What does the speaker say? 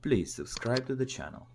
Please subscribe to the channel.